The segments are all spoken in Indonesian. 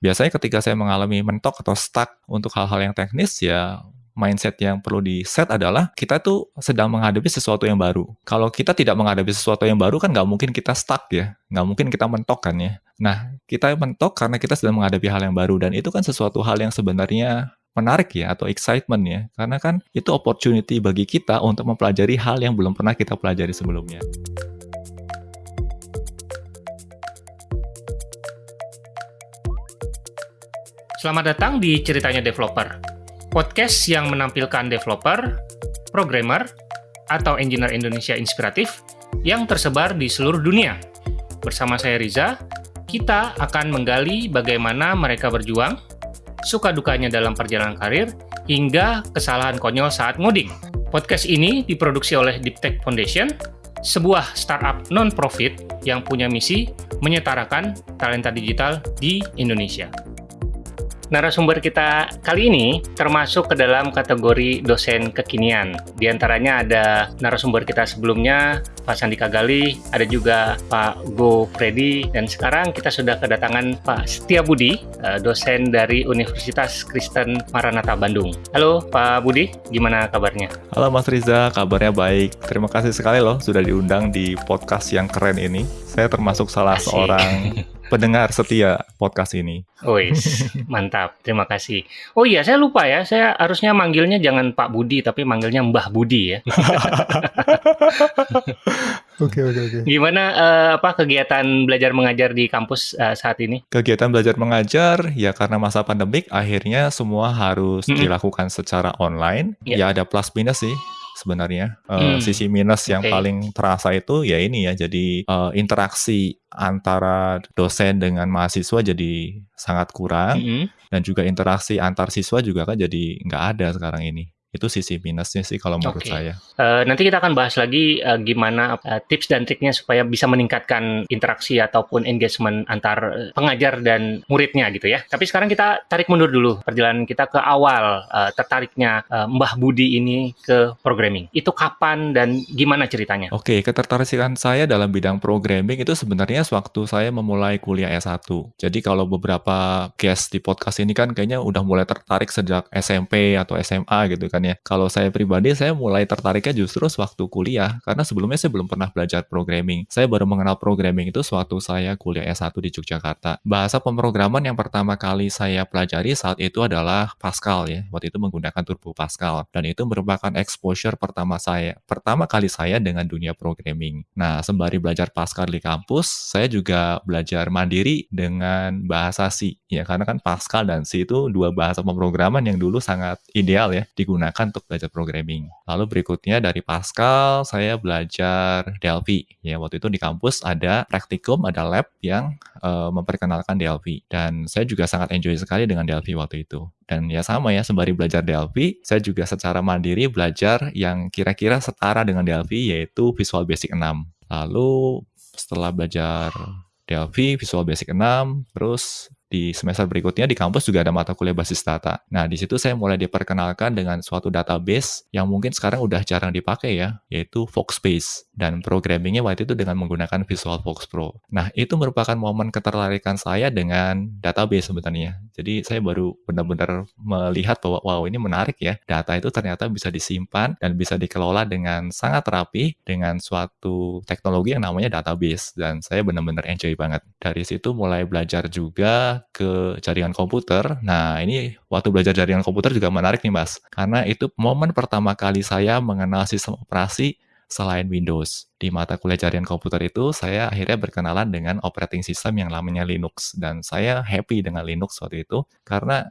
Biasanya ketika saya mengalami mentok atau stuck untuk hal-hal yang teknis ya mindset yang perlu di set adalah kita tuh sedang menghadapi sesuatu yang baru. Kalau kita tidak menghadapi sesuatu yang baru kan nggak mungkin kita stuck ya, nggak mungkin kita mentok kan ya. Nah, kita mentok karena kita sedang menghadapi hal yang baru dan itu kan sesuatu hal yang sebenarnya menarik ya atau excitement ya karena kan itu opportunity bagi kita untuk mempelajari hal yang belum pernah kita pelajari sebelumnya. Selamat datang di Ceritanya Developer podcast yang menampilkan developer, programmer, atau engineer Indonesia inspiratif yang tersebar di seluruh dunia. Bersama saya Riza, kita akan menggali bagaimana mereka berjuang, suka dukanya dalam perjalanan karir, hingga kesalahan konyol saat ngoding. Podcast ini diproduksi oleh Deep Tech Foundation, sebuah startup non-profit yang punya misi menyetarakan talenta digital di Indonesia. Narasumber kita kali ini termasuk ke dalam kategori dosen kekinian. Di antaranya ada narasumber kita sebelumnya, Pak Sandi Kagali, ada juga Pak Go Freddy, dan sekarang kita sudah kedatangan Pak Setia Budi, eh, dosen dari Universitas Kristen Maranatha Bandung. Halo Pak Budi, gimana kabarnya? Halo Mas Riza, kabarnya baik. Terima kasih sekali loh sudah diundang di podcast yang keren ini. Saya termasuk salah Asik. seorang pendengar setia podcast ini. Wis, mantap. Terima kasih. Oh iya, saya lupa ya. Saya harusnya manggilnya jangan Pak Budi, tapi manggilnya Mbah Budi ya. Oke, oke, oke. Gimana uh, apa kegiatan belajar mengajar di kampus uh, saat ini? Kegiatan belajar mengajar ya karena masa pandemik akhirnya semua harus mm -hmm. dilakukan secara online. Yeah. Ya ada plus minus sih sebenarnya. Uh, hmm. Sisi minus yang okay. paling terasa itu ya ini ya, jadi uh, interaksi antara dosen dengan mahasiswa jadi sangat kurang, -hmm. dan juga interaksi antar siswa juga kan jadi nggak ada sekarang ini. Itu sisi minusnya sih kalau menurut okay. saya. Uh, nanti kita akan bahas lagi uh, gimana uh, tips dan triknya supaya bisa meningkatkan interaksi ataupun engagement antar pengajar dan muridnya gitu ya. Tapi sekarang kita tarik mundur dulu perjalanan kita ke awal uh, tertariknya uh, Mbah Budi ini ke programming. Itu kapan dan gimana ceritanya? Oke, okay, ketertarikan saya dalam bidang programming itu sebenarnya sewaktu saya memulai kuliah S1. Jadi kalau beberapa guest di podcast ini kan kayaknya udah mulai tertarik sejak SMP atau SMA gitu kan ya. Kalau saya pribadi, saya mulai tertariknya justru sewaktu kuliah, karena sebelumnya saya belum pernah belajar programming. Saya baru mengenal programming itu sewaktu saya kuliah S1 di Yogyakarta. Bahasa pemrograman yang pertama kali saya pelajari saat itu adalah Pascal ya. Waktu itu menggunakan Turbo Pascal. Dan itu merupakan exposure pertama saya, pertama kali saya dengan dunia programming. Nah, sembari belajar Pascal di kampus, saya juga belajar mandiri dengan bahasa C. Ya, karena kan Pascal dan C itu dua bahasa pemrograman yang dulu sangat ideal ya digunakan digunakan untuk belajar programming. Lalu berikutnya dari Pascal, saya belajar Delphi. Ya, waktu itu di kampus ada praktikum, ada lab yang uh, memperkenalkan Delphi. Dan saya juga sangat enjoy sekali dengan Delphi waktu itu. Dan ya sama ya, sembari belajar Delphi, saya juga secara mandiri belajar yang kira-kira setara dengan Delphi, yaitu Visual Basic 6. Lalu setelah belajar Delphi, Visual Basic 6, terus di semester berikutnya di kampus juga ada mata kuliah basis data. Nah, di situ saya mulai diperkenalkan dengan suatu database yang mungkin sekarang udah jarang dipakai ya, yaitu Foxbase. Dan programmingnya waktu itu dengan menggunakan Visual Fox Pro. Nah, itu merupakan momen ketertarikan saya dengan database sebenarnya. Jadi, saya baru benar-benar melihat bahwa, wow ini menarik ya, data itu ternyata bisa disimpan dan bisa dikelola dengan sangat rapi dengan suatu teknologi yang namanya database. Dan saya benar-benar enjoy banget. Dari situ mulai belajar juga ke jaringan komputer. Nah, ini waktu belajar jaringan komputer juga menarik nih, Mas. Karena itu momen pertama kali saya mengenal sistem operasi selain Windows. Di mata kuliah jaringan komputer itu, saya akhirnya berkenalan dengan operating system yang namanya Linux. Dan saya happy dengan Linux waktu itu, karena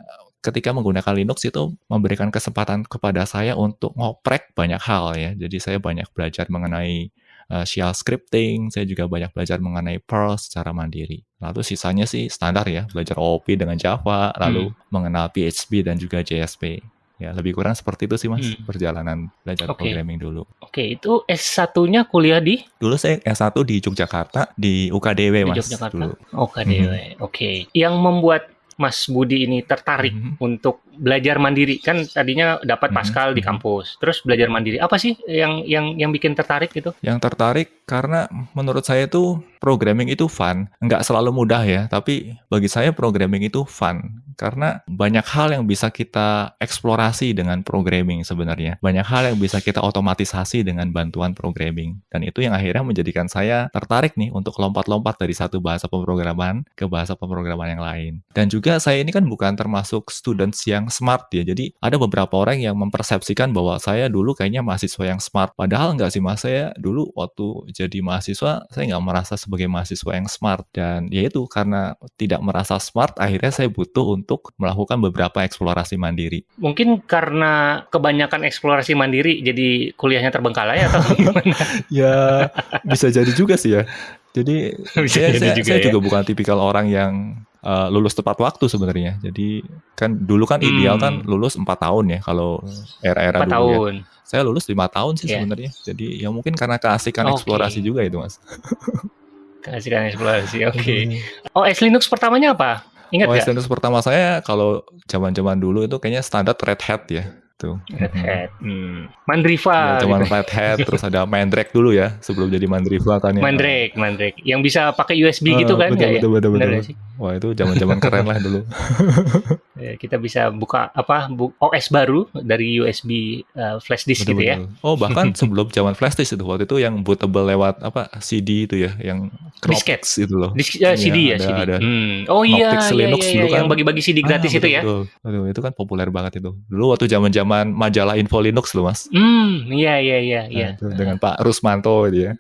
ketika menggunakan Linux itu memberikan kesempatan kepada saya untuk ngoprek banyak hal ya. Jadi saya banyak belajar mengenai uh, shell scripting, saya juga banyak belajar mengenai Perl secara mandiri. Lalu sisanya sih standar ya, belajar OOP dengan Java, lalu hmm. mengenal PHP dan juga JSP. Ya, lebih kurang seperti itu sih Mas, hmm. perjalanan belajar okay. programming dulu. Oke, okay, itu S1-nya kuliah di? Dulu saya S1 di Yogyakarta, di UKDW Mas. Di Yogyakarta? Dulu. UKDW, hmm. oke. Okay. Yang membuat Mas Budi ini tertarik Mhm. untuk belajar mandiri? Kan tadinya dapat Mhm, Pascal di mhm. kampus, terus belajar mandiri. Apa sih yang yang yang bikin tertarik gitu? Yang tertarik karena menurut saya itu programming itu fun. Nggak selalu mudah ya, tapi bagi saya programming itu fun. Karena banyak hal yang bisa kita eksplorasi dengan programming sebenarnya. Banyak hal yang bisa kita otomatisasi dengan bantuan programming. Dan itu yang akhirnya menjadikan saya tertarik nih untuk lompat-lompat dari satu bahasa pemrograman ke bahasa pemrograman yang lain. Dan juga saya ini kan bukan termasuk students yang smart ya. Jadi ada beberapa orang yang mempersepsikan bahwa saya dulu kayaknya mahasiswa yang smart. Padahal nggak sih mas, saya dulu waktu jadi mahasiswa, saya nggak merasa sebagai mahasiswa yang smart. Dan ya itu karena tidak merasa smart, akhirnya saya butuh untuk melakukan beberapa eksplorasi mandiri. Mungkin karena kebanyakan eksplorasi mandiri jadi kuliahnya terbengkalai atau gimana? Ya bisa jadi juga sih ya. Jadi Bisa saya, jadi saya, juga saya ya. juga bukan tipikal orang yang uh, lulus tepat waktu sebenarnya. Jadi kan dulu kan ideal Hmm. kan lulus 4 tahun ya kalau era-era dulu ya. Saya lulus lima tahun sih Iya. sebenarnya. Jadi ya mungkin karena keasikan Oke. eksplorasi juga itu mas. Kasihkan eksplorasi. Oke. OS Linux pertamanya apa? Ingat OS nggak? Linux pertama saya kalau zaman-zaman dulu itu kayaknya standar Red Hat ya. Tuh. Red Mhm. Hat. Hmm. Mandriva. Ya, cuman gitu. Red Hat terus ada Mandrake dulu ya sebelum jadi Mandriva kan ya. Mandrake, Mandrake. Yang bisa pakai USB gitu Ah, kan betul, nggak ya? betul, betul, betul. Wah itu zaman-zaman keren lah dulu. Ya, kita bisa buka apa bu- OS baru dari USB uh, flash disk gitu ya. Betul-betul. Oh bahkan sebelum zaman flash disk itu waktu itu yang bootable lewat apa CD itu ya, yang Disket. Itu loh. Disk, uh, Iya, CD ya, ada- CD. ada. Hmm. Oh iya, iya, Linux iya, dulu iya, kan. yang bagi-bagi CD gratis Ah, itu ya. betul, Aduh, itu kan populer banget itu. Dulu waktu zaman-zaman majalah Info Linux loh mas. Hmm, iya iya iya Nah, iya. itu dengan Pak Rusmanto itu ya.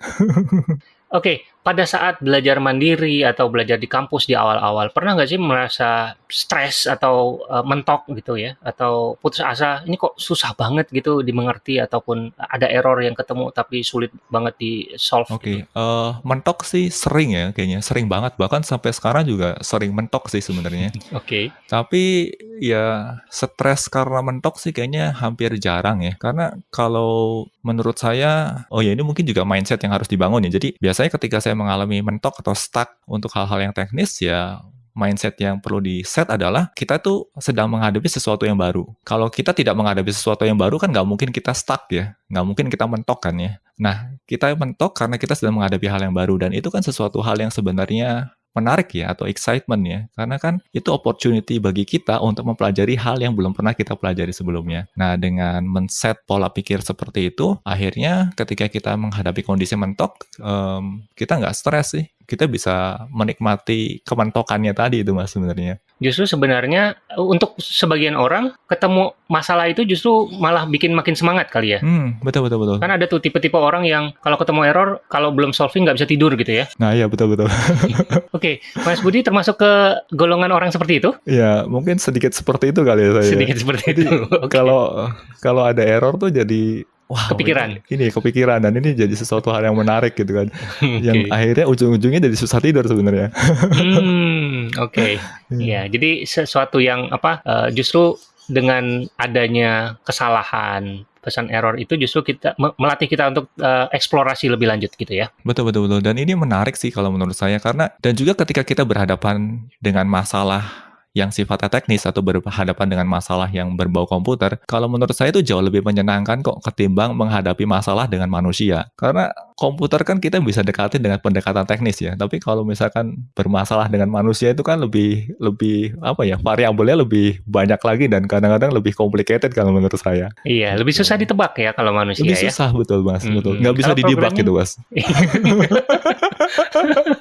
Oke, pada saat belajar mandiri atau belajar di kampus di awal-awal, pernah nggak sih merasa stres atau uh, mentok gitu ya? Atau putus asa, ini kok susah banget gitu dimengerti ataupun ada error yang ketemu tapi sulit banget di solve Oke, gitu? eh, mentok sih sering ya kayaknya, sering banget. Bahkan sampai sekarang juga sering mentok sih sebenarnya. Oke. Tapi ya stres karena mentok sih kayaknya hampir jarang ya. Karena kalau menurut saya, oh ya ini mungkin juga mindset yang harus dibangun ya. Jadi biasanya ketika saya mengalami mentok atau stuck untuk hal-hal yang teknis ya mindset yang perlu di set adalah kita tuh sedang menghadapi sesuatu yang baru. Kalau kita tidak menghadapi sesuatu yang baru kan nggak mungkin kita stuck ya, nggak mungkin kita mentok kan ya. Nah kita mentok karena kita sedang menghadapi hal yang baru dan itu kan sesuatu hal yang sebenarnya menarik ya atau excitement ya karena kan itu opportunity bagi kita untuk mempelajari hal yang belum pernah kita pelajari sebelumnya. Nah dengan men-set pola pikir seperti itu akhirnya ketika kita menghadapi kondisi mentok em, kita nggak stres sih kita bisa menikmati kementokannya tadi itu mas sebenarnya. Justru sebenarnya uh, untuk sebagian orang ketemu masalah itu justru malah bikin makin semangat kali ya. Hmm betul betul betul. Kan ada tuh tipe-tipe orang yang kalau ketemu error, kalau belum solving nggak bisa tidur gitu ya. Nah iya betul betul. Oke, Mas Budi termasuk ke golongan orang seperti itu? ya mungkin sedikit seperti itu kali ya saya. Sedikit seperti Jadi, itu. Oke. Kalau kalau ada error tuh jadi Wah, Kepikiran. Ini, ini kepikiran dan ini jadi sesuatu hal yang menarik gitu kan. Oke. Yang akhirnya ujung-ujungnya jadi susah tidur sebenarnya. Hmm, oke. Ya, jadi sesuatu yang apa eh, justru dengan adanya kesalahan pesan error itu justru kita me- melatih kita untuk eh, eksplorasi lebih lanjut gitu ya. Betul betul betul. Dan ini menarik sih kalau menurut saya karena dan juga ketika kita berhadapan dengan masalah yang sifatnya teknis atau berhadapan dengan masalah yang berbau komputer, kalau menurut saya itu jauh lebih menyenangkan kok ketimbang menghadapi masalah dengan manusia. Karena komputer kan kita bisa dekatin dengan pendekatan teknis ya, tapi kalau misalkan bermasalah dengan manusia itu kan lebih lebih apa ya variabelnya lebih banyak lagi dan kadang-kadang lebih complicated kalau menurut saya. Iya, lebih susah ditebak ya kalau manusia Lebih ya. susah betul mas, Mm-mm. betul. Nggak bisa Kalau didebak gitu mas.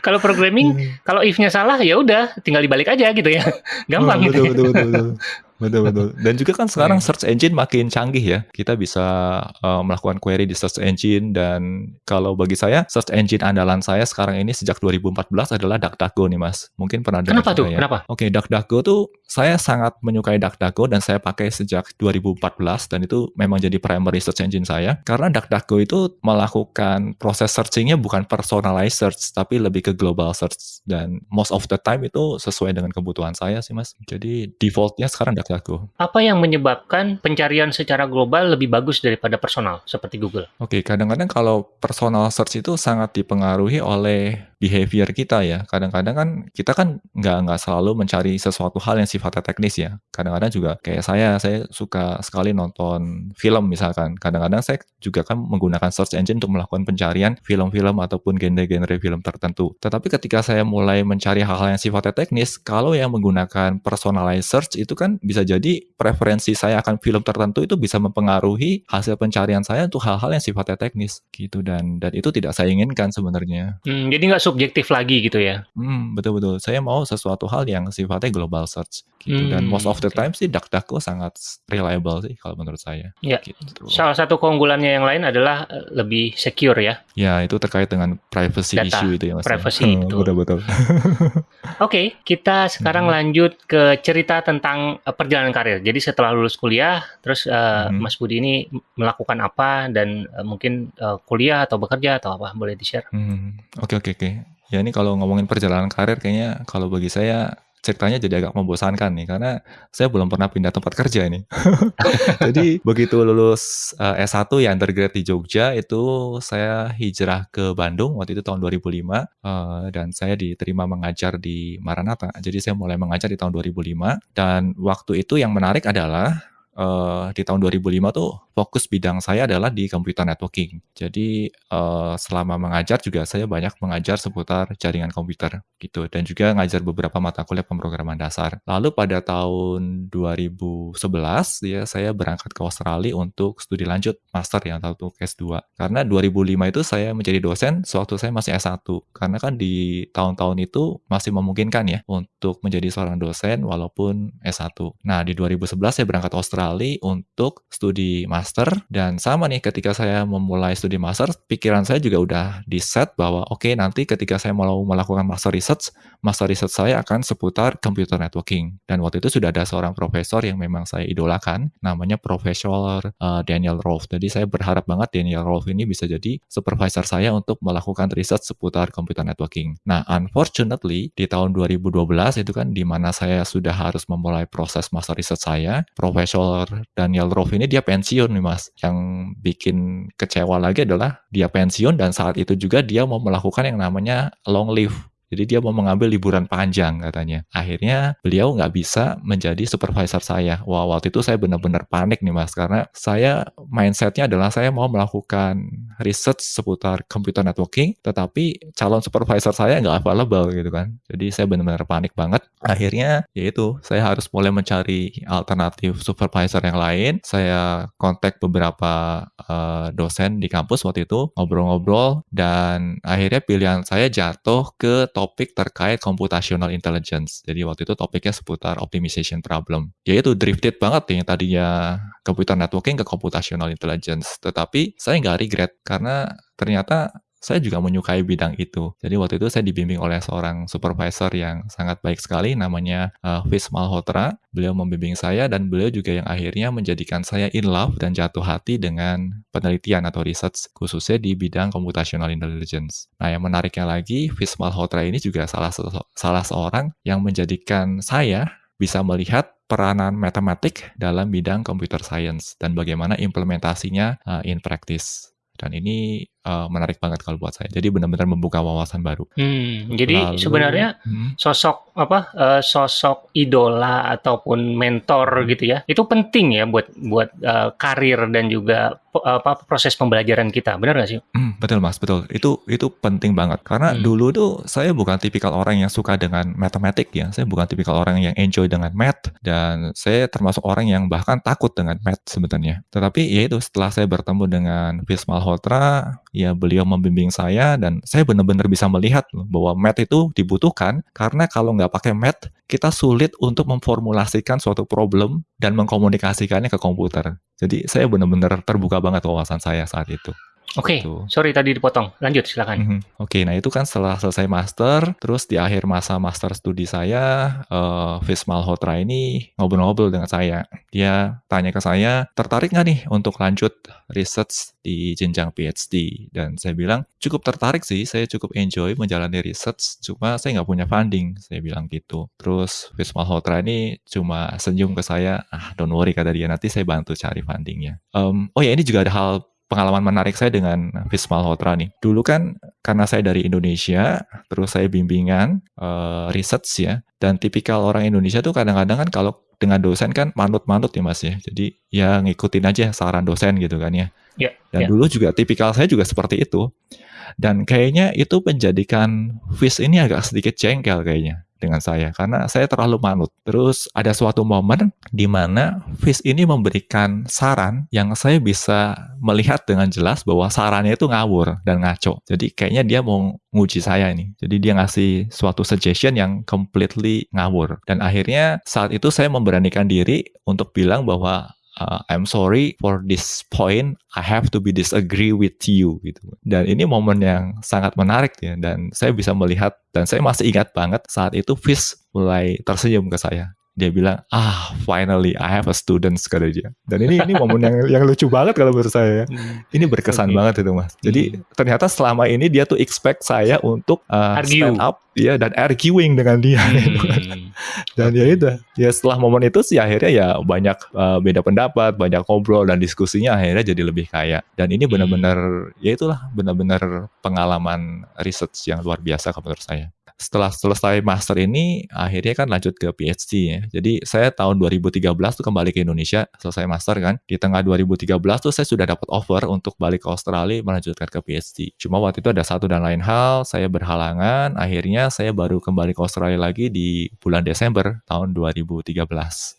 kalau programming, kalau if-nya salah ya udah tinggal dibalik aja gitu ya. Gampang Hmm, gitu. betul, ya. betul, betul, betul. Betul, betul. Dan juga kan sekarang Iya. search engine makin canggih ya. Kita bisa uh, melakukan query di search engine dan kalau bagi saya search engine andalan saya sekarang ini sejak 2014 adalah DuckDuckGo nih Mas. Mungkin pernah dengar Kenapa tuh? ya. Kenapa? Oke, DuckDuckGo tuh saya sangat menyukai DuckDuckGo dan saya pakai sejak 2014 dan itu memang jadi primary search engine saya. Karena DuckDuckGo itu melakukan proses searchingnya bukan personalized search tapi lebih ke global search dan most of the time itu sesuai dengan kebutuhan saya sih Mas. Jadi defaultnya sekarang DuckDuckGo. Apa yang menyebabkan pencarian secara global lebih bagus daripada personal seperti Google? Oke, kadang-kadang kalau personal search itu sangat dipengaruhi oleh behavior kita ya. Kadang-kadang kan kita kan nggak nggak selalu mencari sesuatu hal yang sifatnya teknis ya. Kadang-kadang juga kayak saya, saya suka sekali nonton film misalkan. Kadang-kadang saya juga kan menggunakan search engine untuk melakukan pencarian film-film ataupun genre-genre film tertentu. Tetapi ketika saya mulai mencari hal-hal yang sifatnya teknis, kalau yang menggunakan personalized search itu kan bisa jadi preferensi saya akan film tertentu itu bisa mempengaruhi hasil pencarian saya untuk hal-hal yang sifatnya teknis gitu dan dan itu tidak saya inginkan sebenarnya. Hmm, jadi nggak subjektif lagi gitu ya? Hmm, betul betul. Saya mau sesuatu hal yang sifatnya global search gitu dan most of the Hmm, oke. time sih DuckDuckGo sangat reliable sih kalau menurut saya. Ya. Gitu. Salah satu keunggulannya yang lain adalah eh, lebih secure ya. Ya itu terkait dengan privacy Data, issue itu ya mas. ya. privacy, Hmm, betul. betul betul. Oke, kita sekarang Mhm. lanjut ke cerita tentang eh, perjalanan karir. Jadi setelah lulus kuliah, terus eh, Mhm. Mas Budi ini melakukan apa dan eh, mungkin eh, kuliah atau bekerja atau apa? Boleh di-share? Hmm, oke oke oke. Ya ini kalau ngomongin perjalanan karir kayaknya kalau bagi saya ceritanya jadi agak membosankan nih karena saya belum pernah pindah tempat kerja nih. Jadi begitu lulus eh, S1 ya undergrad di Jogja itu saya hijrah ke Bandung waktu itu tahun 2005 eh, dan saya diterima mengajar di Maranatha. Jadi saya mulai mengajar di tahun 2005 dan waktu itu yang menarik adalah eh, di tahun 2005 tuh fokus bidang saya adalah di computer networking. Jadi eh, selama mengajar juga saya banyak mengajar seputar jaringan komputer gitu dan juga ngajar beberapa mata kuliah pemrograman dasar. Lalu pada tahun 2011 ya saya berangkat ke Australia untuk studi lanjut master ya atau untuk S2. Karena 2005 itu saya menjadi dosen sewaktu saya masih S1. Karena kan di tahun-tahun itu masih memungkinkan ya untuk menjadi seorang dosen walaupun S1. Nah, di 2011 saya berangkat ke Australia untuk studi master dan sama nih ketika saya memulai studi master, pikiran saya juga udah di set bahwa oke nanti ketika saya mau melakukan master research, master research saya akan seputar computer networking. Dan waktu itu sudah ada seorang profesor yang memang saya idolakan, namanya Profesor uh, Daniel Rolfe. Jadi saya berharap banget Daniel Rolfe ini bisa jadi supervisor saya untuk melakukan research seputar computer networking. Nah, unfortunately di tahun 2012 itu kan di mana saya sudah harus memulai proses master research saya, Profesor Daniel Rolfe ini dia pensiun nih mas. Yang bikin kecewa lagi adalah dia pensiun dan saat itu juga dia mau melakukan yang namanya long leave. Jadi dia mau mengambil liburan panjang katanya. Akhirnya beliau nggak bisa menjadi supervisor saya. Wah waktu itu saya benar-benar panik nih mas. Karena saya mindsetnya adalah saya mau melakukan research seputar computer networking. Tetapi calon supervisor saya nggak available gitu kan. Jadi saya benar-benar panik banget. Akhirnya yaitu saya harus mulai mencari alternatif supervisor yang lain. Saya kontak beberapa uh, dosen di kampus waktu itu. Ngobrol-ngobrol. Dan akhirnya pilihan saya jatuh ke topik terkait computational intelligence. Jadi waktu itu topiknya seputar optimization problem. Yaitu drifted banget yang tadinya computer networking ke computational intelligence. Tetapi saya nggak regret karena ternyata saya juga menyukai bidang itu. Jadi waktu itu saya dibimbing oleh seorang supervisor yang sangat baik sekali, namanya uh, Fis Malhotra. Beliau membimbing saya dan beliau juga yang akhirnya menjadikan saya in love dan jatuh hati dengan penelitian atau research khususnya di bidang computational intelligence. Nah yang menariknya lagi, Fis Malhotra ini juga salah, salah seorang yang menjadikan saya bisa melihat peranan matematik dalam bidang computer science dan bagaimana implementasinya uh, in practice. Dan ini uh, menarik banget kalau buat saya. Jadi benar-benar membuka wawasan baru. Hmm, jadi Lalu, sebenarnya hmm, sosok apa uh, sosok idola ataupun mentor gitu ya itu penting ya buat buat uh, karir dan juga apa proses pembelajaran kita benar nggak sih hmm, betul mas, betul. Itu itu penting banget. Karena Hmm. dulu tuh saya bukan tipikal orang yang suka dengan matematik ya. Saya bukan tipikal orang yang enjoy dengan math dan saya termasuk orang yang bahkan takut dengan math sebenarnya. Tetapi ya itu setelah saya bertemu dengan Fis Malhotra, ya beliau membimbing saya dan saya benar-benar bisa melihat bahwa math itu dibutuhkan karena kalau nggak pakai math kita sulit untuk memformulasikan suatu problem dan mengkomunikasikannya ke komputer. Jadi saya benar-benar terbuka banget wawasan saya saat itu. Oke Gitu. sorry tadi dipotong lanjut silakan Mhm. Oke, nah itu kan setelah selesai master, terus di akhir masa master studi saya, eh Fis Malhotra ini ngobrol-ngobrol dengan saya. Dia tanya ke saya, tertarik nggak nih untuk lanjut research di jenjang PhD? Dan saya bilang, cukup tertarik sih, saya cukup enjoy menjalani research, cuma saya nggak punya funding, saya bilang gitu. Terus Fis Malhotra ini cuma senyum ke saya, ah don't worry kata dia, nanti saya bantu cari fundingnya. Em, oh ya ini juga ada hal pengalaman menarik saya dengan Fis Malhotra nih. Dulu kan karena saya dari Indonesia, terus saya bimbingan uh, research ya, dan tipikal orang Indonesia tuh kadang-kadang kan kalau dengan dosen kan manut-manut ya mas ya. Jadi ya ngikutin aja saran dosen gitu kan ya. Yeah, Dan yeah. dulu juga tipikal saya juga seperti itu. Dan kayaknya itu menjadikan Fis ini agak sedikit jengkel kayaknya dengan saya karena saya terlalu manut. Terus ada suatu momen di mana Fish ini memberikan saran yang saya bisa melihat dengan jelas bahwa sarannya itu ngawur dan ngaco. Jadi kayaknya dia mau nguji saya ini. Jadi dia ngasih suatu suggestion yang completely ngawur. Dan akhirnya saat itu saya memberanikan diri untuk bilang bahwa uh, I'm sorry for this point I have to be disagree with you gitu. Dan ini momen yang sangat menarik ya dan saya bisa melihat dan saya masih ingat banget saat itu Fish mulai tersenyum ke saya dia bilang ah finally I have a student kata dia dan ini ini momen yang yang lucu banget kalau menurut saya ya hmm. ini berkesan okay. banget itu mas jadi hmm. ternyata selama ini dia tuh expect saya untuk uh, stand up ya dan arguing dengan dia gitu hmm. dan okay. ya itu ya setelah momen itu sih akhirnya ya banyak uh, beda pendapat banyak ngobrol dan diskusinya akhirnya jadi lebih kaya dan ini benar-benar hmm. ya itulah benar-benar pengalaman research yang luar biasa menurut saya setelah selesai master ini akhirnya kan lanjut ke PhD ya. Jadi saya tahun 2013 tuh kembali ke Indonesia selesai master kan. Di tengah 2013 tuh saya sudah dapat offer untuk balik ke Australia melanjutkan ke PhD. Cuma waktu itu ada satu dan lain hal, saya berhalangan. Akhirnya saya baru kembali ke Australia lagi di bulan Desember tahun 2013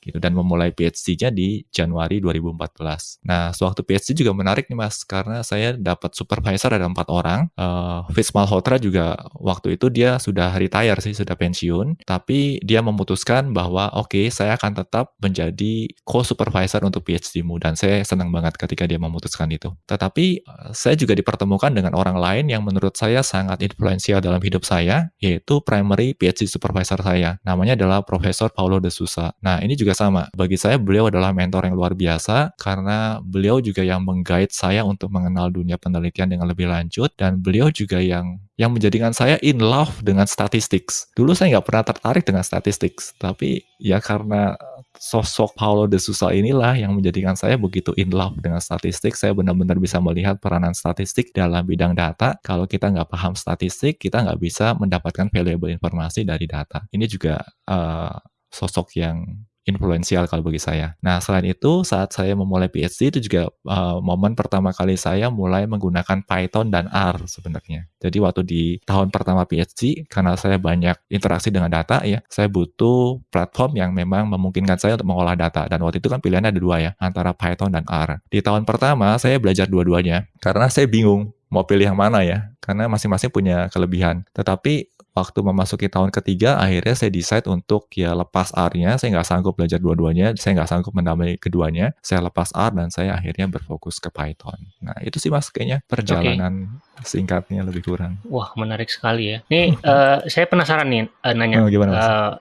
gitu dan memulai PhD-nya di Januari 2014. Nah, sewaktu PhD juga menarik nih Mas karena saya dapat supervisor ada empat orang. Uh, Fitz Malhotra juga waktu itu dia sudah sudah retire sih, sudah pensiun, tapi dia memutuskan bahwa oke, okay, saya akan tetap menjadi co-supervisor untuk PhD-mu dan saya senang banget ketika dia memutuskan itu. Tetapi eh, saya juga dipertemukan dengan orang lain yang menurut saya sangat influensial dalam hidup saya, yaitu primary PhD supervisor saya. Namanya adalah Profesor Paulo de Sousa. Nah, ini juga sama. Bagi saya beliau adalah mentor yang luar biasa karena beliau juga yang mengguide saya untuk mengenal dunia penelitian dengan lebih lanjut dan beliau juga yang yang menjadikan saya in love dengan statistik. Dulu saya nggak pernah tertarik dengan statistik, tapi ya karena sosok Paulo de Sousa inilah yang menjadikan saya begitu in love dengan statistik. Saya benar-benar bisa melihat peranan statistik dalam bidang data. Kalau kita nggak paham statistik, kita nggak bisa mendapatkan valuable informasi dari data. Ini juga uh, sosok yang influensial kalau bagi saya. Nah, selain itu, saat saya memulai PhD itu juga uh, momen pertama kali saya mulai menggunakan Python dan R sebenarnya. Jadi waktu di tahun pertama PhD, karena saya banyak interaksi dengan data ya, saya butuh platform yang memang memungkinkan saya untuk mengolah data. Dan waktu itu kan pilihannya ada dua ya, antara Python dan R. Di tahun pertama, saya belajar dua-duanya, karena saya bingung mau pilih yang mana ya, karena masing-masing punya kelebihan. Tetapi waktu memasuki tahun ketiga akhirnya saya decide untuk ya lepas R-nya. Saya nggak sanggup belajar dua-duanya saya nggak sanggup menambah keduanya. Saya lepas R dan saya akhirnya berfokus ke Python. Nah itu sih mas kayaknya perjalanan okay. Singkatnya lebih kurang. Wah menarik sekali ya. Ini uh, saya penasaran nih uh, nanya. Oh, gimana, mas? Uh,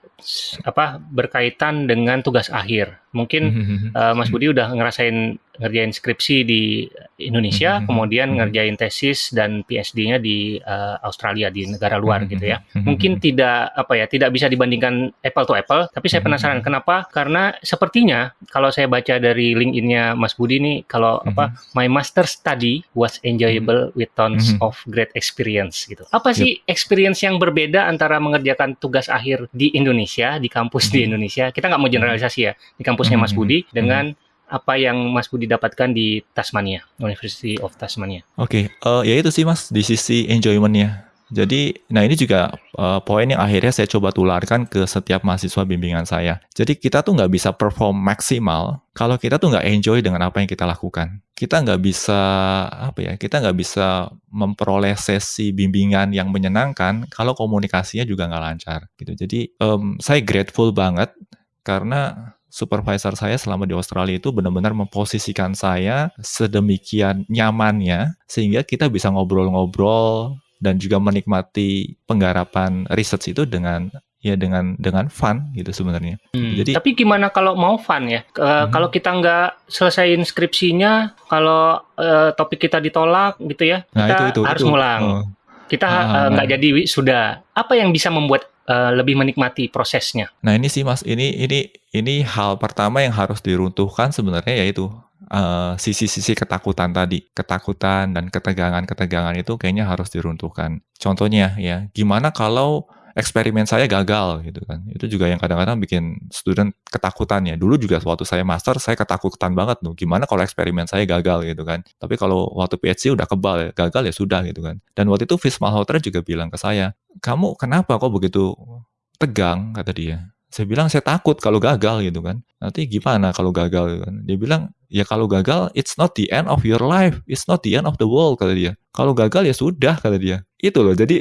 apa berkaitan dengan tugas akhir. Mungkin uh, Mas Budi udah ngerasain ngerjain skripsi di Indonesia, kemudian ngerjain tesis dan PhD-nya di uh, Australia di negara luar gitu ya. Mungkin tidak apa ya, tidak bisa dibandingkan apple to apple, tapi saya penasaran kenapa? Karena sepertinya kalau saya baca dari LinkedIn-nya Mas Budi nih kalau apa my master study was enjoyable with tons of great experience gitu. Apa sih experience yang berbeda antara mengerjakan tugas akhir di Indonesia, di kampus di Indonesia? Kita nggak mau generalisasi ya, di kampus kampusnya Mas Budi dengan apa yang Mas Budi dapatkan di Tasmania, University of Tasmania. Oke, okay. uh, eh, ya itu sih Mas di sisi enjoymentnya. Jadi, nah ini juga uh, poin yang akhirnya saya coba tularkan ke setiap mahasiswa bimbingan saya. Jadi kita tuh nggak bisa perform maksimal kalau kita tuh nggak enjoy dengan apa yang kita lakukan. Kita nggak bisa apa ya? Kita nggak bisa memperoleh sesi bimbingan yang menyenangkan kalau komunikasinya juga nggak lancar. Gitu. Jadi um, saya grateful banget karena supervisor saya selama di Australia itu benar-benar memposisikan saya sedemikian nyamannya sehingga kita bisa ngobrol-ngobrol dan juga menikmati penggarapan research itu dengan ya dengan dengan fun gitu sebenarnya. Hmm, Jadi tapi gimana kalau mau fun ya? E, hmm. Kalau kita nggak selesaiin skripsinya, kalau e, topik kita ditolak gitu ya, nah, kita itu, itu, harus itu. ngulang. Oh. Kita ah, nggak uh, jadi sudah. Apa yang bisa membuat uh, lebih menikmati prosesnya. Nah ini sih mas, ini ini ini hal pertama yang harus diruntuhkan sebenarnya yaitu uh, sisi-sisi ketakutan tadi. Ketakutan dan ketegangan-ketegangan itu kayaknya harus diruntuhkan. Contohnya ya, gimana kalau eksperimen saya gagal gitu kan. Itu juga yang kadang-kadang bikin student ketakutan ya. Dulu juga waktu saya master saya ketakutan banget tuh. Gimana kalau eksperimen saya gagal gitu kan. Tapi kalau waktu PhD udah kebal ya, gagal ya sudah gitu kan. Dan waktu itu Fish Malhotra juga bilang ke saya, "Kamu kenapa kok begitu tegang?" kata dia. Saya bilang saya takut kalau gagal gitu kan. Nanti gimana kalau gagal gitu kan. Dia bilang, "Ya kalau gagal it's not the end of your life. It's not the end of the world," kata dia. Kalau gagal ya sudah kata dia. Itu loh. Jadi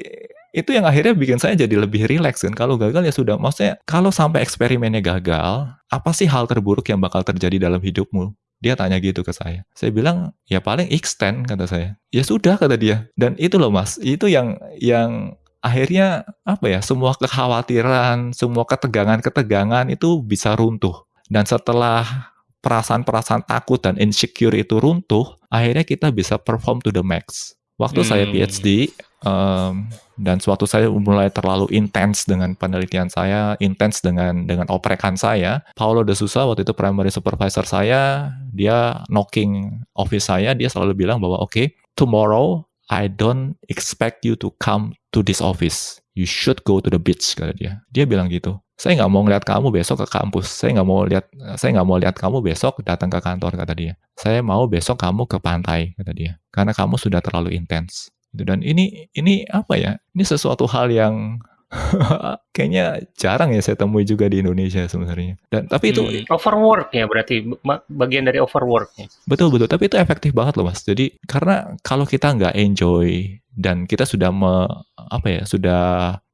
itu yang akhirnya bikin saya jadi lebih rileks kan. Kalau gagal ya sudah. Maksudnya kalau sampai eksperimennya gagal, apa sih hal terburuk yang bakal terjadi dalam hidupmu? Dia tanya gitu ke saya. Saya bilang, ya paling extend kata saya. Ya sudah kata dia. Dan itu loh mas, itu yang yang akhirnya apa ya, semua kekhawatiran, semua ketegangan-ketegangan itu bisa runtuh. Dan setelah perasaan-perasaan takut dan insecure itu runtuh, akhirnya kita bisa perform to the max. Waktu hmm. saya PhD, um, dan suatu saya mulai terlalu intens dengan penelitian saya, intens dengan dengan oprekan saya. Paulo de Sousa waktu itu primary supervisor saya, dia knocking office saya, dia selalu bilang bahwa oke, okay, tomorrow I don't expect you to come to this office. You should go to the beach kata dia. Dia bilang gitu. Saya nggak mau ngeliat kamu besok ke kampus. Saya nggak mau lihat. Saya nggak mau lihat kamu besok datang ke kantor kata dia. Saya mau besok kamu ke pantai kata dia. Karena kamu sudah terlalu intens. Dan ini ini apa ya? Ini sesuatu hal yang kayaknya jarang ya saya temui juga di Indonesia sebenarnya. Dan tapi itu hmm, overwork ya berarti bagian dari overwork ya. Betul betul, tapi itu efektif banget loh Mas. Jadi karena kalau kita nggak enjoy dan kita sudah me, apa ya, sudah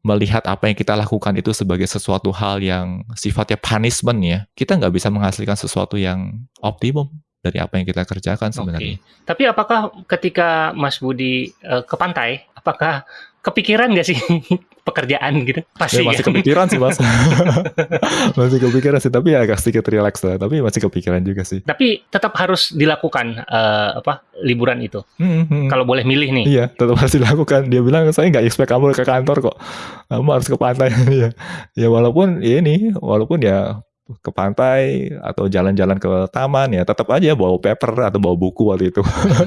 melihat apa yang kita lakukan itu sebagai sesuatu hal yang sifatnya punishment ya, kita nggak bisa menghasilkan sesuatu yang optimum dari apa yang kita kerjakan sebenarnya. Okay. Tapi apakah ketika Mas Budi uh, ke pantai, apakah kepikiran nggak sih pekerjaan gitu? Pasti ya, masih kan? kepikiran sih mas, masih kepikiran sih. Tapi ya agak sedikit relax lah. Tapi masih kepikiran juga sih. Tapi tetap harus dilakukan uh, apa liburan itu. Hmm, hmm. Kalau boleh milih nih. Iya, tetap harus dilakukan. Dia bilang saya nggak expect kamu ke kantor kok. Kamu harus ke pantai. ya, ya walaupun ya ini, walaupun ya ke pantai atau jalan-jalan ke taman ya tetap aja bawa paper atau bawa buku waktu itu.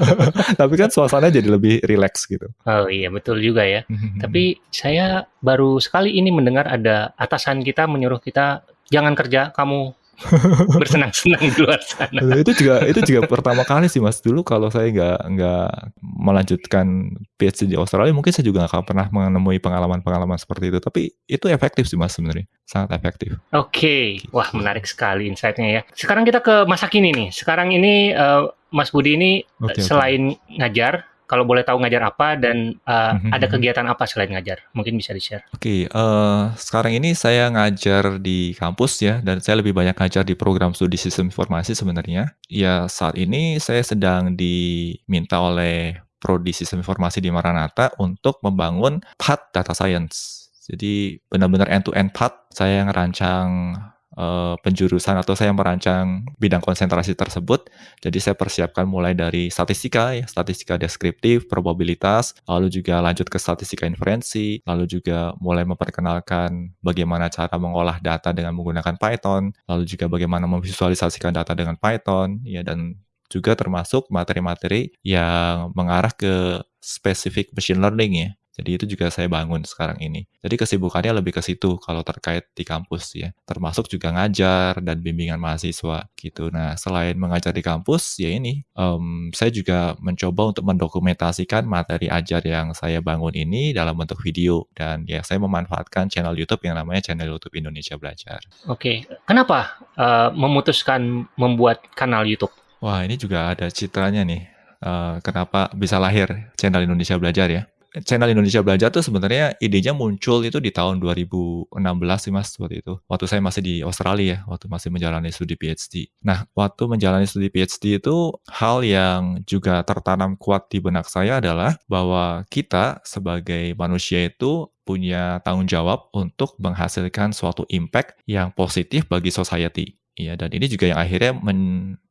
Tapi kan suasana jadi lebih rileks gitu. Oh iya betul juga ya. Tapi saya baru sekali ini mendengar ada atasan kita menyuruh kita jangan kerja, kamu bersenang-senang di luar sana. itu juga itu juga pertama kali sih mas. Dulu kalau saya nggak nggak melanjutkan PhD di Australia, mungkin saya juga nggak pernah menemui pengalaman-pengalaman seperti itu. Tapi itu efektif sih mas sebenarnya, sangat efektif. Oke, okay. wah menarik sekali insightnya ya. Sekarang kita ke masa kini nih. Sekarang ini uh, Mas Budi ini okay, selain okay. ngajar kalau boleh tahu ngajar apa dan uh, mm-hmm. ada kegiatan apa selain ngajar? Mungkin bisa di-share. Oke, okay, uh, eh, sekarang ini saya ngajar di kampus ya, dan saya lebih banyak ngajar di program studi sistem informasi sebenarnya. Ya, saat ini saya sedang diminta oleh Prodi Sistem Informasi di Maranatha untuk membangun path data science. Jadi benar-benar end-to-end path saya ngerancang uh, penjurusan atau saya merancang bidang konsentrasi tersebut. Jadi saya persiapkan mulai dari statistika, ya, statistika deskriptif, probabilitas, lalu juga lanjut ke statistika inferensi, lalu juga mulai memperkenalkan bagaimana cara mengolah data dengan menggunakan Python, lalu juga bagaimana memvisualisasikan data dengan Python, ya dan juga termasuk materi-materi yang mengarah ke spesifik machine learning ya. Jadi itu juga saya bangun sekarang ini. Jadi kesibukannya lebih ke situ kalau terkait di kampus ya. Termasuk juga ngajar dan bimbingan mahasiswa gitu. Nah selain mengajar di kampus ya ini, um, saya juga mencoba untuk mendokumentasikan materi ajar yang saya bangun ini dalam bentuk video. Dan ya saya memanfaatkan channel YouTube yang namanya channel YouTube Indonesia Belajar. Oke, kenapa uh, memutuskan membuat kanal YouTube? Wah ini juga ada citranya nih. Uh, kenapa bisa lahir channel Indonesia Belajar ya? Channel Indonesia Belajar tuh sebenarnya idenya muncul itu di tahun 2016 sih mas waktu itu. Waktu saya masih di Australia ya, waktu masih menjalani studi PhD. Nah, waktu menjalani studi PhD itu hal yang juga tertanam kuat di benak saya adalah bahwa kita sebagai manusia itu punya tanggung jawab untuk menghasilkan suatu impact yang positif bagi society. Iya, dan ini juga yang akhirnya men,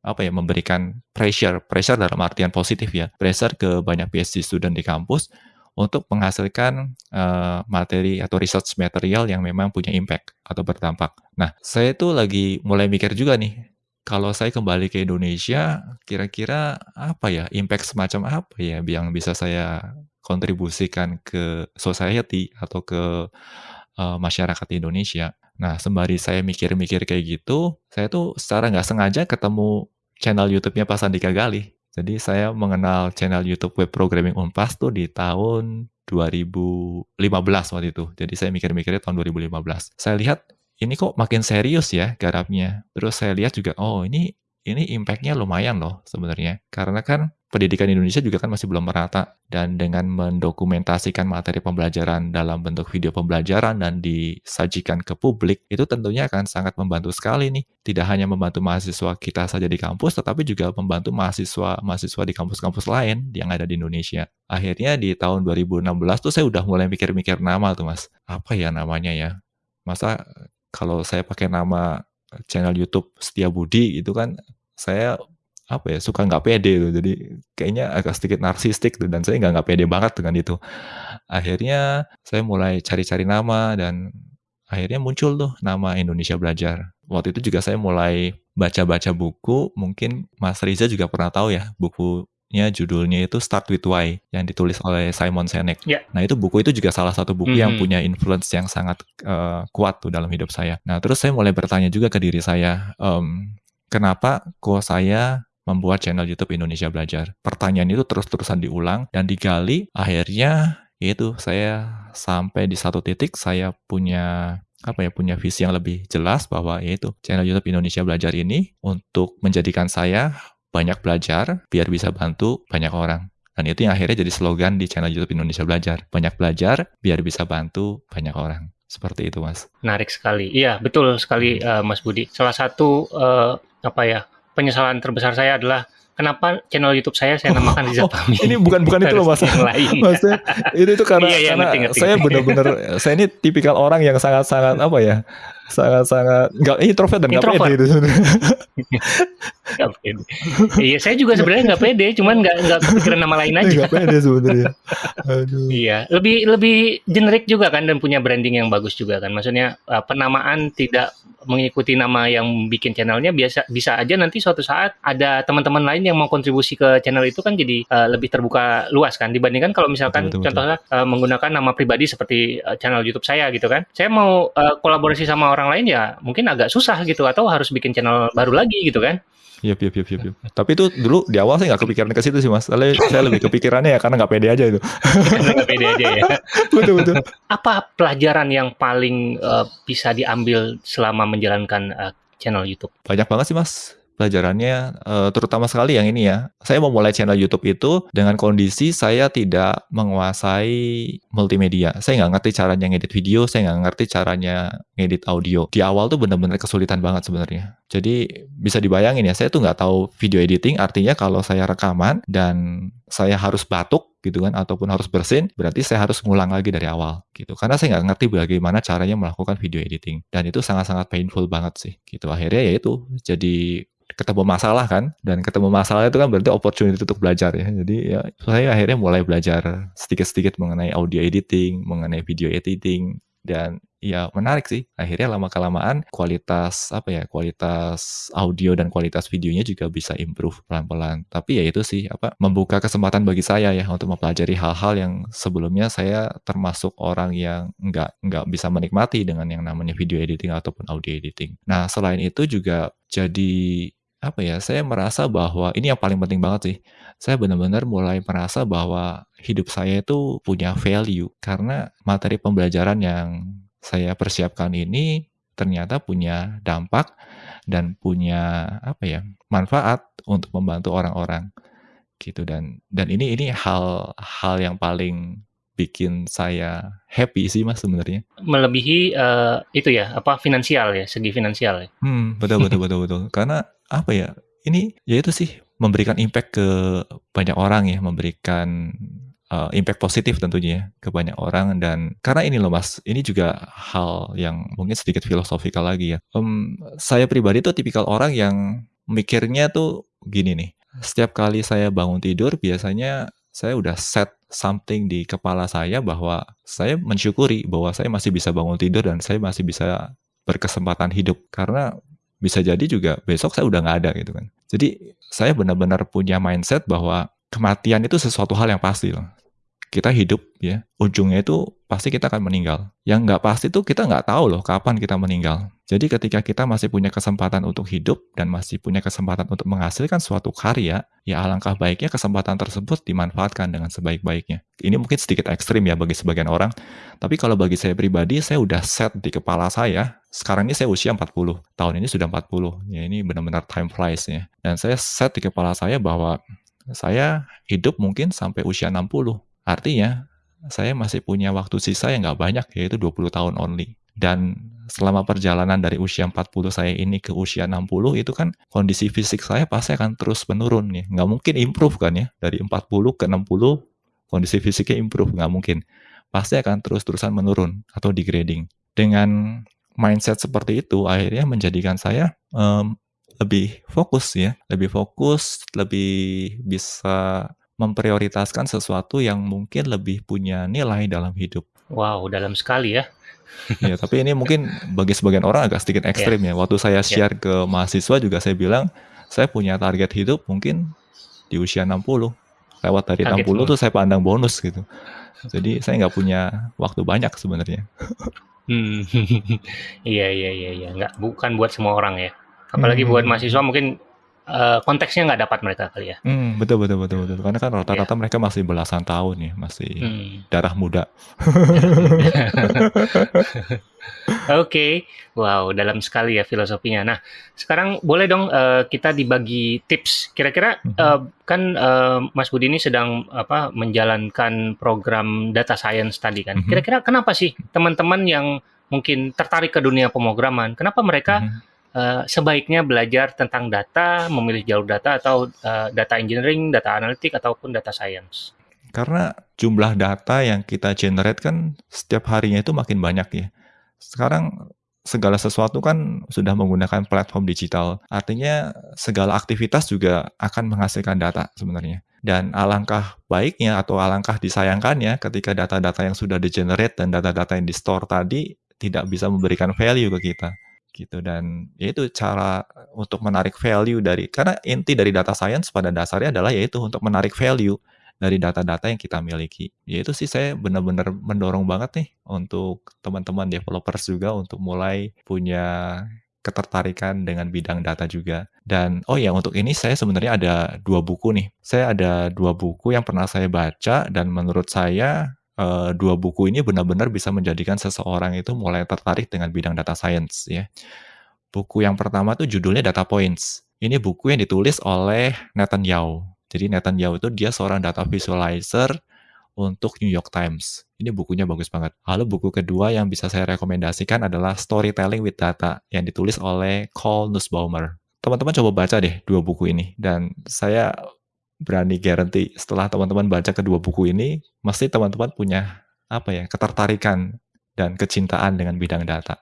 apa ya memberikan pressure, pressure dalam artian positif ya, pressure ke banyak PhD student di kampus untuk menghasilkan uh, materi atau research material yang memang punya impact atau berdampak. Nah, saya tuh lagi mulai mikir juga nih, kalau saya kembali ke Indonesia, kira-kira apa ya, impact semacam apa ya yang bisa saya kontribusikan ke society atau ke uh, masyarakat Indonesia. Nah, sembari saya mikir-mikir kayak gitu, saya tuh secara nggak sengaja ketemu channel YouTube-nya Pak Sandika Galih. Jadi saya mengenal channel YouTube Web Programming Unpas tuh di tahun 2015 waktu itu. Jadi saya mikir-mikirnya tahun 2015. Saya lihat ini kok makin serius ya garapnya. Terus saya lihat juga, oh ini ini impact-nya lumayan loh sebenarnya. Karena kan pendidikan Indonesia juga kan masih belum merata. Dan dengan mendokumentasikan materi pembelajaran dalam bentuk video pembelajaran dan disajikan ke publik itu tentunya akan sangat membantu sekali nih. Tidak hanya membantu mahasiswa kita saja di kampus tetapi juga membantu mahasiswa mahasiswa di kampus-kampus lain yang ada di Indonesia. Akhirnya di tahun 2016 tuh saya udah mulai mikir-mikir nama tuh mas. Apa ya namanya ya? Masa kalau saya pakai nama channel YouTube Setia Budi itu kan saya apa ya suka nggak pede tuh jadi kayaknya agak sedikit narsistik tuh dan saya nggak nggak pede banget dengan itu. Akhirnya saya mulai cari-cari nama dan akhirnya muncul tuh nama Indonesia Belajar. Waktu itu juga saya mulai baca-baca buku mungkin Mas Riza juga pernah tahu ya bukunya judulnya itu Start with Why yang ditulis oleh Simon Sinek. Yeah. Nah itu buku itu juga salah satu buku mm -hmm. yang punya influence yang sangat uh, kuat tuh dalam hidup saya. Nah terus saya mulai bertanya juga ke diri saya, um, kenapa kok saya membuat channel YouTube Indonesia Belajar. Pertanyaan itu terus-terusan diulang dan digali, akhirnya itu saya sampai di satu titik saya punya apa ya punya visi yang lebih jelas bahwa yaitu channel YouTube Indonesia Belajar ini untuk menjadikan saya banyak belajar biar bisa bantu banyak orang. Dan itu yang akhirnya jadi slogan di channel YouTube Indonesia Belajar. Banyak belajar biar bisa bantu banyak orang. Seperti itu, Mas. Menarik sekali. Iya, betul sekali, uh, Mas Budi. Salah satu uh, apa ya penyesalan terbesar saya adalah kenapa channel YouTube saya saya namakan Riza oh, oh, Ini bukan bukan itu loh mas. Maksudnya itu itu karena, iya, iya, karena ngerti, ngerti. saya benar-benar saya ini tipikal orang yang sangat-sangat apa ya sangat-sangat nggak ini introvert dan nggak pede itu sebenarnya. Iya saya juga sebenarnya nggak pede, cuman nggak nggak kepikiran nama lain aja. Nggak pede sebenarnya. Iya lebih lebih generik juga kan dan punya branding yang bagus juga kan. Maksudnya uh, penamaan tidak mengikuti nama yang bikin channelnya biasa bisa aja nanti suatu saat ada teman-teman lain yang mau kontribusi ke channel itu kan jadi uh, lebih terbuka luas kan dibandingkan kalau misalkan betul, betul, contohnya Uh, menggunakan nama pribadi seperti uh, channel YouTube saya gitu kan. Saya mau uh, kolaborasi sama orang lain ya mungkin agak susah gitu atau harus bikin channel baru lagi gitu kan. Iya, iya, iya, iya. Tapi itu dulu di awal saya nggak kepikiran ke situ sih mas. Saya, saya lebih kepikirannya ya karena nggak pede aja itu. nggak pede aja ya. betul betul. Apa pelajaran yang paling uh, bisa diambil selama menjalankan uh, channel YouTube? Banyak banget sih mas pelajarannya uh, terutama sekali yang ini ya. Saya memulai channel YouTube itu dengan kondisi saya tidak menguasai multimedia. Saya nggak ngerti caranya ngedit video, saya nggak ngerti caranya ngedit audio. Di awal tuh bener-bener kesulitan banget sebenarnya. Jadi bisa dibayangin ya, saya tuh nggak tahu video editing. Artinya kalau saya rekaman dan saya harus batuk gitu kan ataupun harus bersin berarti saya harus ngulang lagi dari awal gitu karena saya nggak ngerti bagaimana caranya melakukan video editing dan itu sangat-sangat painful banget sih gitu akhirnya ya itu jadi ketemu masalah kan? Dan ketemu masalah itu kan berarti opportunity untuk belajar ya. Jadi ya saya akhirnya mulai belajar sedikit-sedikit mengenai audio editing mengenai video editing. Dan ya menarik sih akhirnya lama kelamaan kualitas apa ya kualitas audio dan kualitas videonya juga bisa improve pelan-pelan. Tapi ya itu sih apa membuka kesempatan bagi saya ya untuk mempelajari hal-hal yang sebelumnya saya termasuk orang yang nggak nggak bisa menikmati dengan yang namanya video editing ataupun audio editing. Nah selain itu juga jadi apa ya, saya merasa bahwa ini yang paling penting banget sih. Saya benar-benar mulai merasa bahwa hidup saya itu punya value karena materi pembelajaran yang saya persiapkan ini ternyata punya dampak dan punya apa ya, manfaat untuk membantu orang-orang gitu dan dan ini ini hal hal yang paling bikin saya happy sih mas sebenarnya. Melebihi uh, itu ya apa finansial ya segi finansial ya. Hmm betul betul betul betul karena apa ya ini ya itu sih memberikan impact ke banyak orang ya memberikan uh, impact positif tentunya ya ke banyak orang. Dan karena ini loh mas ini juga hal yang mungkin sedikit filosofikal lagi ya. Um, saya pribadi tuh tipikal orang yang mikirnya tuh gini nih setiap kali saya bangun tidur biasanya saya udah set something di kepala saya bahwa saya mensyukuri bahwa saya masih bisa bangun tidur dan saya masih bisa berkesempatan hidup. Karena bisa jadi juga besok saya udah nggak ada gitu kan. Jadi saya benar-benar punya mindset bahwa kematian itu sesuatu hal yang pasti loh. Kita hidup ya ujungnya itu pasti kita akan meninggal. Yang nggak pasti tuh kita nggak tahu loh kapan kita meninggal. Jadi ketika kita masih punya kesempatan untuk hidup dan masih punya kesempatan untuk menghasilkan suatu karya ya alangkah baiknya kesempatan tersebut dimanfaatkan dengan sebaik-baiknya. Ini mungkin sedikit ekstrim ya bagi sebagian orang tapi kalau bagi saya pribadi saya udah set di kepala saya sekarang ini saya usia 40 tahun ini sudah 40 ya ini benar-benar time flies ya dan saya set di kepala saya bahwa saya hidup mungkin sampai usia 60 Artinya, saya masih punya waktu sisa yang nggak banyak, yaitu 20 tahun only. Dan selama perjalanan dari usia 40 saya ini ke usia 60, itu kan kondisi fisik saya pasti akan terus menurun. Ya. Nggak mungkin improve kan ya, dari 40 ke 60, kondisi fisiknya improve, nggak mungkin. Pasti akan terus-terusan menurun atau degrading. Dengan mindset seperti itu, akhirnya menjadikan saya um, lebih fokus ya, lebih fokus, lebih bisa memprioritaskan sesuatu yang mungkin lebih punya nilai dalam hidup. Wow, dalam sekali ya. ya, tapi ini mungkin bagi sebagian orang agak sedikit ekstrim yeah. ya. Waktu saya ya. share yeah. ke mahasiswa juga saya bilang, saya punya target hidup mungkin di usia 60. Lewat dari target 60 semua. tuh saya pandang bonus gitu. Jadi saya nggak punya waktu banyak sebenarnya. Hmm, iya iya iya iya, nggak bukan buat semua orang ya. Apalagi hmm. buat mahasiswa mungkin uh, konteksnya nggak dapat mereka kali ya. Hmm, betul betul betul betul. Karena kan rata-rata yeah. mereka masih belasan tahun ya, masih hmm. darah muda. Oke, okay. wow, dalam sekali ya filosofinya. Nah, sekarang boleh dong uh, kita dibagi tips. Kira-kira uh, kan uh, Mas Budi ini sedang apa menjalankan program data science tadi kan. Hmm. Kira-kira kenapa sih teman-teman yang mungkin tertarik ke dunia pemrograman, kenapa mereka hmm uh, sebaiknya belajar tentang data, memilih jalur data atau uh, data engineering, data analitik ataupun data science. Karena jumlah data yang kita generate kan setiap harinya itu makin banyak ya. Sekarang segala sesuatu kan sudah menggunakan platform digital. Artinya segala aktivitas juga akan menghasilkan data sebenarnya. Dan alangkah baiknya atau alangkah disayangkannya ketika data-data yang sudah di-generate dan data-data yang di-store tadi tidak bisa memberikan value ke kita gitu dan ya itu cara untuk menarik value dari karena inti dari data science pada dasarnya adalah yaitu untuk menarik value dari data-data yang kita miliki. Yaitu sih saya benar-benar mendorong banget nih untuk teman-teman developers juga untuk mulai punya ketertarikan dengan bidang data juga. Dan oh ya untuk ini saya sebenarnya ada dua buku nih. Saya ada dua buku yang pernah saya baca dan menurut saya uh, dua buku ini benar-benar bisa menjadikan seseorang itu mulai tertarik dengan bidang data science ya. Buku yang pertama tuh judulnya Data Points. Ini buku yang ditulis oleh Nathan Yao. Jadi Nathan Yao itu dia seorang data visualizer untuk New York Times. Ini bukunya bagus banget. Lalu buku kedua yang bisa saya rekomendasikan adalah Storytelling with Data yang ditulis oleh Cole Nussbaumer. Teman-teman coba baca deh dua buku ini dan saya berani guarantee setelah teman-teman baca kedua buku ini, mesti teman-teman punya apa ya ketertarikan dan kecintaan dengan bidang data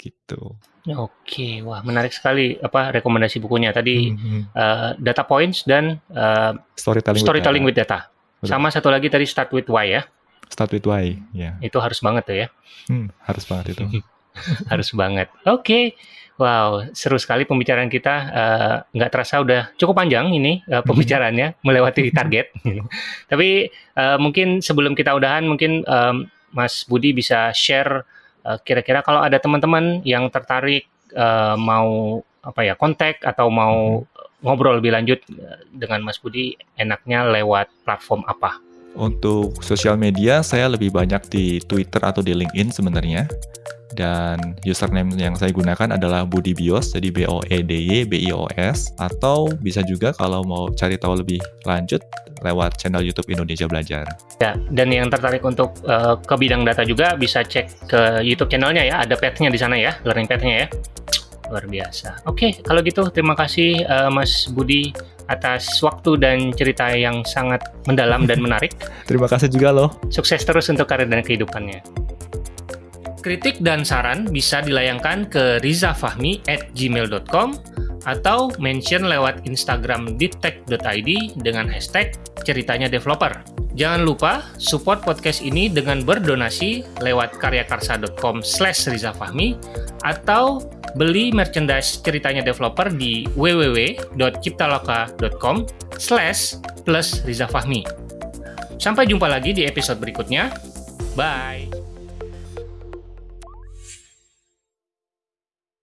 gitu. Oke, wah menarik sekali apa rekomendasi bukunya tadi mm-hmm. uh, data points dan uh, storytelling, storytelling with data. With data. Sama satu lagi tadi start with why ya. Start with why, ya. Yeah. Itu harus banget tuh ya. Hmm, harus banget itu. harus banget. Oke. Okay. Wow, seru sekali pembicaraan kita. Uh, nggak terasa udah cukup panjang ini uh, pembicaraannya, melewati target. Tapi uh, mungkin sebelum kita udahan, mungkin um, Mas Budi bisa share kira-kira uh, kalau ada teman-teman yang tertarik uh, mau apa ya kontak atau mau ngobrol lebih lanjut dengan Mas Budi, enaknya lewat platform apa? Untuk sosial media, saya lebih banyak di Twitter atau di LinkedIn sebenarnya dan username yang saya gunakan adalah Budi Bios, jadi B O E D Y B I O S atau bisa juga kalau mau cari tahu lebih lanjut lewat channel YouTube Indonesia Belajar. Ya, dan yang tertarik untuk uh, ke bidang data juga bisa cek ke YouTube channelnya ya, ada path-nya di sana ya, learning path-nya ya. Luar biasa. Oke, kalau gitu terima kasih uh, Mas Budi atas waktu dan cerita yang sangat mendalam dan menarik. terima kasih juga loh. Sukses terus untuk karir dan kehidupannya. Kritik dan saran bisa dilayangkan ke rizafahmi at gmail.com atau mention lewat Instagram deeptech.id dengan hashtag ceritanya developer. Jangan lupa support podcast ini dengan berdonasi lewat karyakarsa.com slash rizafahmi atau beli merchandise ceritanya developer di www.ciptaloka.com slash plus Riza Fahmi. Sampai jumpa lagi di episode berikutnya. Bye!